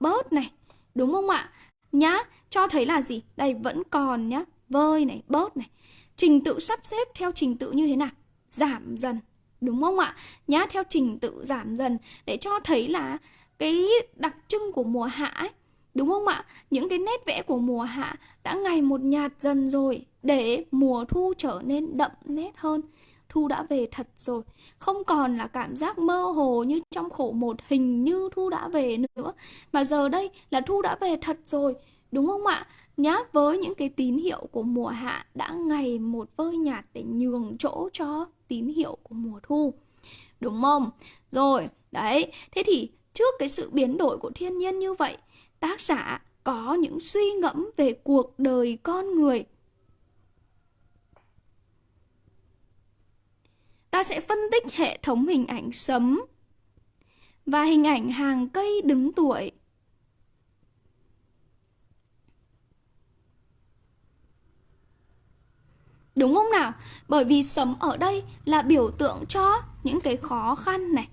bớt này, đúng không ạ? Nhá, cho thấy là gì? Đây vẫn còn nhá, vơi này, bớt này. Trình tự sắp xếp theo trình tự như thế nào? Giảm dần, đúng không ạ? Nhá, theo trình tự giảm dần để cho thấy là cái đặc trưng của mùa hạ ấy, đúng không ạ? Những cái nét vẽ của mùa hạ đã ngày một nhạt dần rồi để mùa thu trở nên đậm nét hơn. Thu đã về thật rồi Không còn là cảm giác mơ hồ như trong khổ một hình như Thu đã về nữa Mà giờ đây là Thu đã về thật rồi Đúng không ạ? Nhá, với những cái tín hiệu của mùa hạ đã ngày một vơi nhạt để nhường chỗ cho tín hiệu của mùa thu. Đúng không? Rồi, đấy. Thế thì trước cái sự biến đổi của thiên nhiên như vậy, tác giả có những suy ngẫm về cuộc đời con người ta sẽ phân tích hệ thống hình ảnh sấm và hình ảnh hàng cây đứng tuổi. Đúng không nào? Bởi vì sấm ở đây là biểu tượng cho những cái khó khăn này.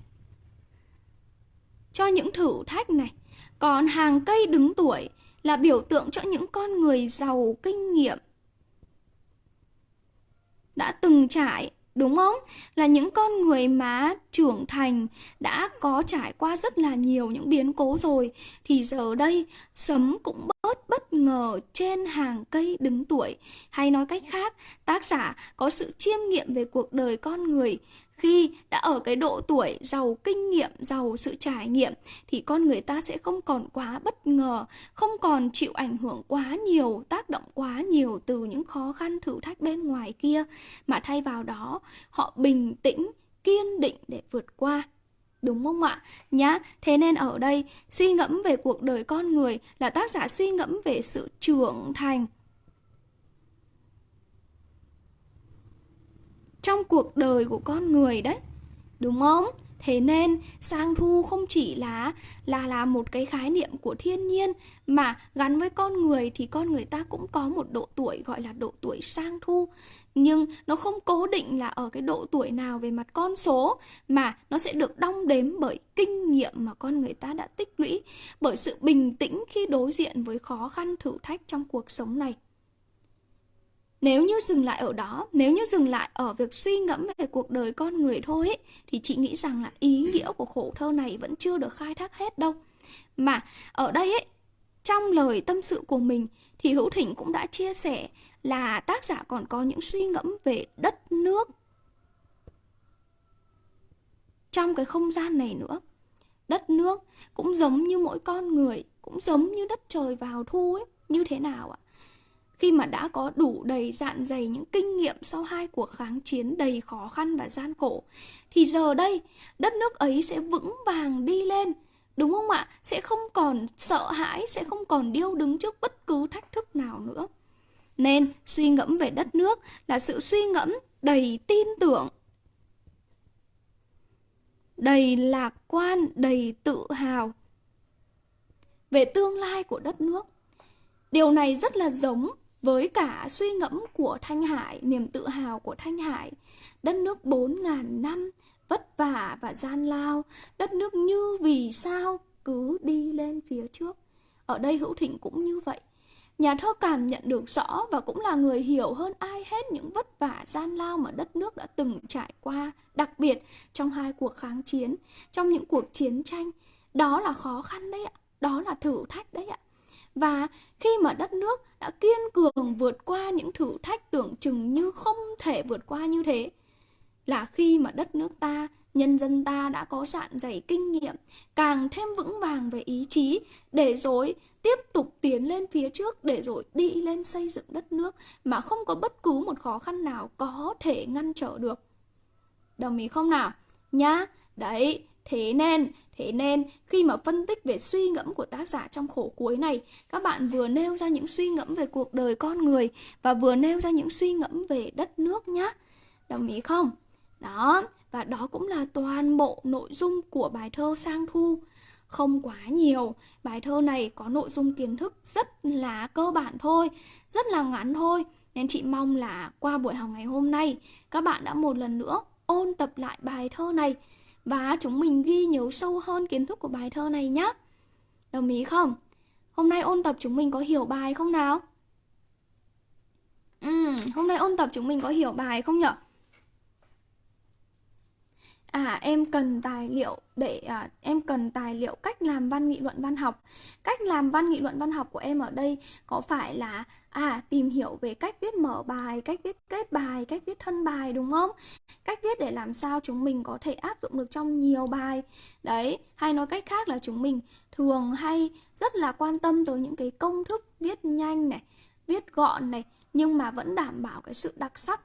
Cho những thử thách này. Còn hàng cây đứng tuổi là biểu tượng cho những con người giàu kinh nghiệm. Đã từng trải Đúng không? Là những con người mà trưởng thành đã có trải qua rất là nhiều những biến cố rồi, thì giờ đây sấm cũng bớt bất ngờ trên hàng cây đứng tuổi hay nói cách khác, tác giả có sự chiêm nghiệm về cuộc đời con người khi đã ở cái độ tuổi giàu kinh nghiệm, giàu sự trải nghiệm thì con người ta sẽ không còn quá bất ngờ, không còn chịu ảnh hưởng quá nhiều, tác động quá nhiều từ những khó khăn thử thách bên ngoài kia mà thay vào đó họ bình tĩnh, kiên định để vượt qua. Đúng không ạ? Nhá, thế nên ở đây suy ngẫm về cuộc đời con người là tác giả suy ngẫm về sự trưởng thành trong cuộc đời của con người đấy. Đúng không? Thế nên, sang thu không chỉ là là là một cái khái niệm của thiên nhiên, mà gắn với con người thì con người ta cũng có một độ tuổi gọi là độ tuổi sang thu. Nhưng nó không cố định là ở cái độ tuổi nào về mặt con số, mà nó sẽ được đong đếm bởi kinh nghiệm mà con người ta đã tích lũy, bởi sự bình tĩnh khi đối diện với khó khăn thử thách trong cuộc sống này nếu như dừng lại ở đó, nếu như dừng lại ở việc suy ngẫm về cuộc đời con người thôi ấy, thì chị nghĩ rằng là ý nghĩa của khổ thơ này vẫn chưa được khai thác hết đâu. Mà ở đây ấy, trong lời tâm sự của mình thì Hữu Thịnh cũng đã chia sẻ là tác giả còn có những suy ngẫm về đất nước trong cái không gian này nữa. Đất nước cũng giống như mỗi con người, cũng giống như đất trời vào thu ấy, như thế nào ạ? Khi mà đã có đủ đầy dạn dày những kinh nghiệm sau hai cuộc kháng chiến đầy khó khăn và gian khổ, thì giờ đây, đất nước ấy sẽ vững vàng đi lên. Đúng không ạ? Sẽ không còn sợ hãi, sẽ không còn điêu đứng trước bất cứ thách thức nào nữa. Nên, suy ngẫm về đất nước là sự suy ngẫm đầy tin tưởng, đầy lạc quan, đầy tự hào về tương lai của đất nước. Điều này rất là giống với cả suy ngẫm của Thanh Hải, niềm tự hào của Thanh Hải, đất nước 4.000 năm, vất vả và gian lao, đất nước như vì sao cứ đi lên phía trước. Ở đây Hữu Thịnh cũng như vậy. Nhà thơ cảm nhận được rõ và cũng là người hiểu hơn ai hết những vất vả gian lao mà đất nước đã từng trải qua, đặc biệt trong hai cuộc kháng chiến, trong những cuộc chiến tranh. Đó là khó khăn đấy ạ, đó là thử thách đấy ạ. Và khi mà đất nước đã kiên cường vượt qua những thử thách tưởng chừng như không thể vượt qua như thế, là khi mà đất nước ta nhân dân ta đã có dạn dày kinh nghiệm, càng thêm vững vàng về ý chí để rồi tiếp tục tiến lên phía trước để rồi đi lên xây dựng đất nước mà không có bất cứ một khó khăn nào có thể ngăn trở được. Đồng ý không nào? Nhá, đấy, thế nên, thế nên khi mà phân tích về suy ngẫm của tác giả trong khổ cuối này, các bạn vừa nêu ra những suy ngẫm về cuộc đời con người và vừa nêu ra những suy ngẫm về đất nước nhá. Đồng ý không? Đó, và đó cũng là toàn bộ nội dung của bài thơ Sang Thu. Không quá nhiều, bài thơ này có nội dung kiến thức rất là cơ bản thôi, rất là ngắn thôi. Nên chị mong là qua buổi học ngày hôm nay, các bạn đã một lần nữa ôn tập lại bài thơ này và chúng mình ghi nhớ sâu hơn kiến thức của bài thơ này nhé. Đồng ý không? Hôm nay ôn tập chúng mình có hiểu bài không nào? Ừ, hôm nay ôn tập chúng mình có hiểu bài không nhở? À em cần tài liệu để à, em cần tài liệu cách làm văn nghị luận văn học. Cách làm văn nghị luận văn học của em ở đây có phải là à tìm hiểu về cách viết mở bài, cách viết kết bài, cách viết thân bài đúng không? Cách viết để làm sao chúng mình có thể áp dụng được trong nhiều bài. Đấy, hay nói cách khác là chúng mình thường hay rất là quan tâm tới những cái công thức viết nhanh này, viết gọn này nhưng mà vẫn đảm bảo cái sự đặc sắc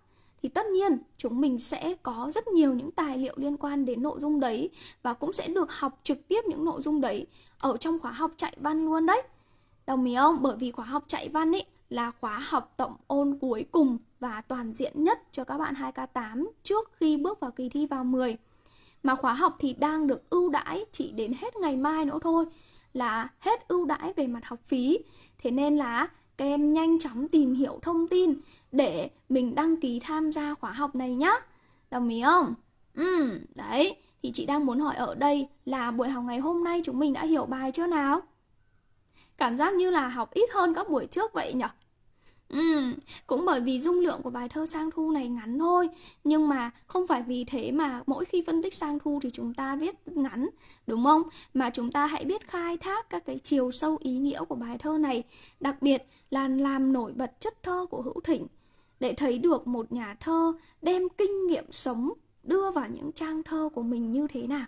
thì tất nhiên, chúng mình sẽ có rất nhiều những tài liệu liên quan đến nội dung đấy và cũng sẽ được học trực tiếp những nội dung đấy ở trong khóa học chạy văn luôn đấy. Đồng ý không? Bởi vì khóa học chạy văn ấy là khóa học tổng ôn cuối cùng và toàn diện nhất cho các bạn 2K8 trước khi bước vào kỳ thi vào 10. Mà khóa học thì đang được ưu đãi chỉ đến hết ngày mai nữa thôi, là hết ưu đãi về mặt học phí. Thế nên là các em nhanh chóng tìm hiểu thông tin để mình đăng ký tham gia khóa học này nhá. Đồng ý không? Ừ, đấy. Thì chị đang muốn hỏi ở đây là buổi học ngày hôm nay chúng mình đã hiểu bài chưa nào? Cảm giác như là học ít hơn các buổi trước vậy nhỉ? Ừ, cũng bởi vì dung lượng của bài thơ sang thu này ngắn thôi Nhưng mà không phải vì thế mà mỗi khi phân tích sang thu thì chúng ta viết ngắn Đúng không? Mà chúng ta hãy biết khai thác các cái chiều sâu ý nghĩa của bài thơ này Đặc biệt là làm nổi bật chất thơ của Hữu thịnh Để thấy được một nhà thơ đem kinh nghiệm sống đưa vào những trang thơ của mình như thế nào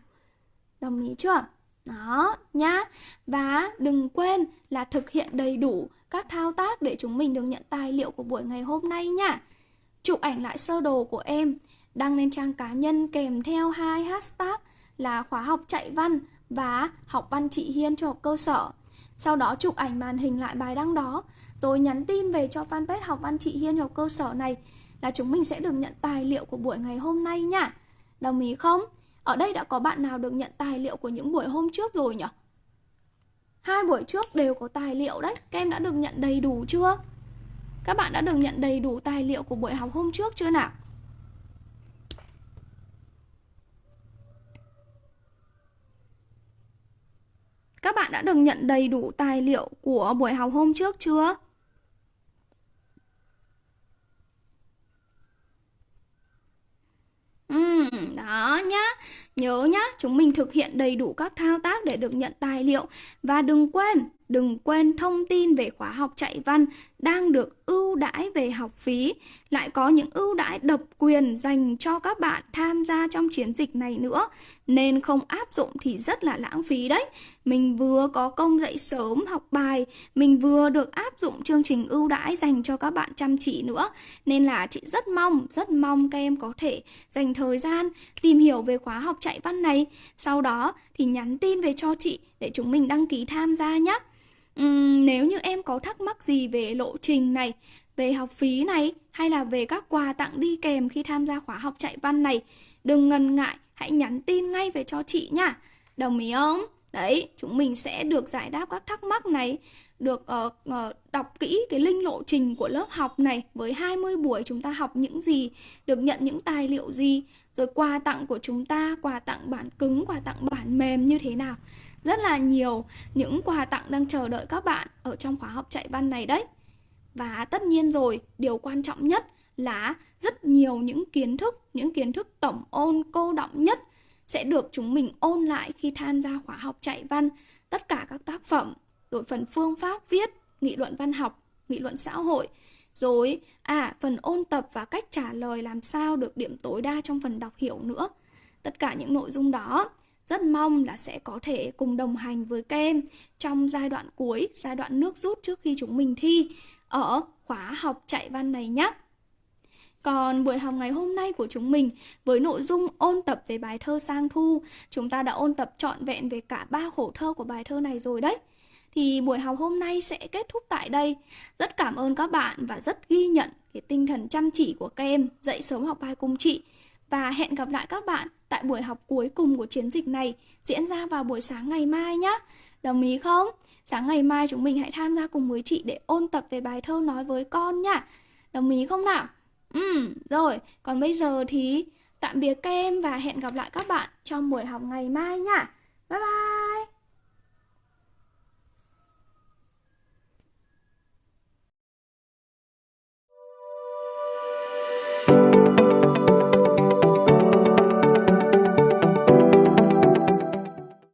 Đồng ý chưa? Đó, nhá Và đừng quên là thực hiện đầy đủ các thao tác để chúng mình được nhận tài liệu của buổi ngày hôm nay nha. Chụp ảnh lại sơ đồ của em, đăng lên trang cá nhân kèm theo hai hashtag là khóa học chạy văn và học văn chị Hiên cho học cơ sở. Sau đó chụp ảnh màn hình lại bài đăng đó, rồi nhắn tin về cho fanpage học văn chị Hiên học cơ sở này là chúng mình sẽ được nhận tài liệu của buổi ngày hôm nay nha. Đồng ý không? Ở đây đã có bạn nào được nhận tài liệu của những buổi hôm trước rồi nhỉ? Hai buổi trước đều có tài liệu đấy Các em đã được nhận đầy đủ chưa? Các bạn đã được nhận đầy đủ tài liệu của buổi học hôm trước chưa nào? Các bạn đã được nhận đầy đủ tài liệu của buổi học hôm trước chưa? Ừ, đó nhá. Nhớ nhá, chúng mình thực hiện đầy đủ các thao tác để được nhận tài liệu. Và đừng quên đừng quên thông tin về khóa học chạy văn đang được ưu đãi về học phí, lại có những ưu đãi độc quyền dành cho các bạn tham gia trong chiến dịch này nữa, nên không áp dụng thì rất là lãng phí đấy. Mình vừa có công dạy sớm học bài, mình vừa được áp dụng chương trình ưu đãi dành cho các bạn chăm chỉ nữa, nên là chị rất mong, rất mong các em có thể dành thời gian tìm hiểu về khóa học chạy chạy văn này, sau đó thì nhắn tin về cho chị để chúng mình đăng ký tham gia nhé. Uhm, nếu như em có thắc mắc gì về lộ trình này, về học phí này hay là về các quà tặng đi kèm khi tham gia khóa học chạy văn này, đừng ngần ngại, hãy nhắn tin ngay về cho chị nha. Đồng ý không? Đấy, chúng mình sẽ được giải đáp các thắc mắc này, được uh, uh, đọc kỹ cái linh lộ trình của lớp học này với 20 buổi chúng ta học những gì, được nhận những tài liệu gì, rồi quà tặng của chúng ta, quà tặng bản cứng, quà tặng bản mềm như thế nào rất là nhiều những quà tặng đang chờ đợi các bạn ở trong khóa học chạy văn này đấy. Và tất nhiên rồi, điều quan trọng nhất là rất nhiều những kiến thức, những kiến thức tổng ôn cô động nhất sẽ được chúng mình ôn lại khi tham gia khóa học chạy văn, tất cả các tác phẩm, rồi phần phương pháp viết, nghị luận văn học, nghị luận xã hội, rồi, à, phần ôn tập và cách trả lời làm sao được điểm tối đa trong phần đọc hiểu nữa. Tất cả những nội dung đó rất mong là sẽ có thể cùng đồng hành với các em trong giai đoạn cuối, giai đoạn nước rút trước khi chúng mình thi ở khóa học chạy văn này nhé. Còn buổi học ngày hôm nay của chúng mình với nội dung ôn tập về bài thơ Sang Thu, chúng ta đã ôn tập trọn vẹn về cả ba khổ thơ của bài thơ này rồi đấy. Thì buổi học hôm nay sẽ kết thúc tại đây. Rất cảm ơn các bạn và rất ghi nhận cái tinh thần chăm chỉ của các em dậy sớm học bài cùng chị. Và hẹn gặp lại các bạn tại buổi học cuối cùng của chiến dịch này diễn ra vào buổi sáng ngày mai nhé. Đồng ý không? Sáng ngày mai chúng mình hãy tham gia cùng với chị để ôn tập về bài thơ nói với con nhá. Đồng ý không nào? Ừ, rồi, còn bây giờ thì tạm biệt các em và hẹn gặp lại các bạn trong buổi học ngày mai nhá Bye bye!